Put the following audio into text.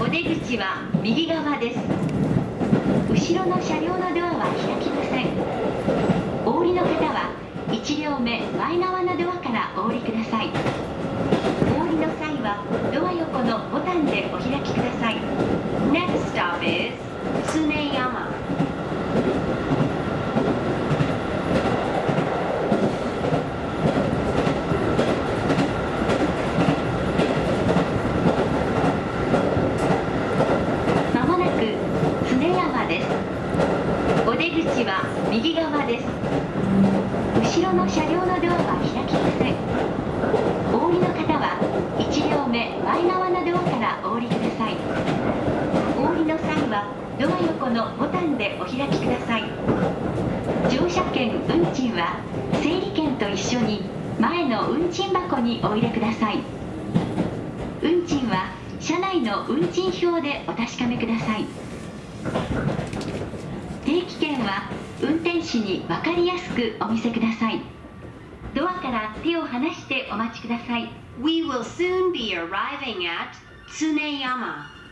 お出口は右側です。後ろの車両の1両目前側のドアからお降りください。お降りの際はドア横のボタンでお開きください。Next stop is Tsuneyama まもなく常山です。お出口は右側です。の車両のドアは開きません。お降りの方は1両目前側のドアからお降りください。お降りの際はドア横のボタンでお開きください。乗車券運賃は整理券と一緒に前の運賃箱にお入れください。運賃は車内の運賃表でお確かめください。定期券は士に分かりやすくお見せください。ドアから手を離してお待ちください。We will soon be arriving at Tsuneyama.